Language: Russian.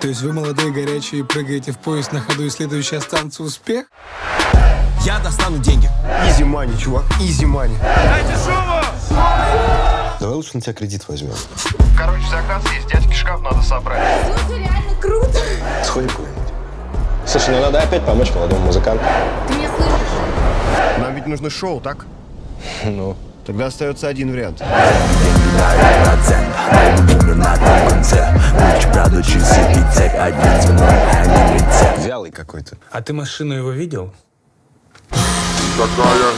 То есть вы молодые, горячие, прыгаете в поезд на ходу, и следующая станция успех? Я достану деньги. Изи мани, чувак, изи мани. Давай лучше на тебя кредит возьмем. Короче, заказ есть, дядьки шкаф надо собрать. Слушай, реально круто. Сходим куда-нибудь. Слушай, ну надо опять помочь молодому музыканту. Ты меня слышишь? Нам ведь нужно шоу, так? Ну, Тогда остается один вариант. Вялый какой-то. А ты машину его видел? Такая,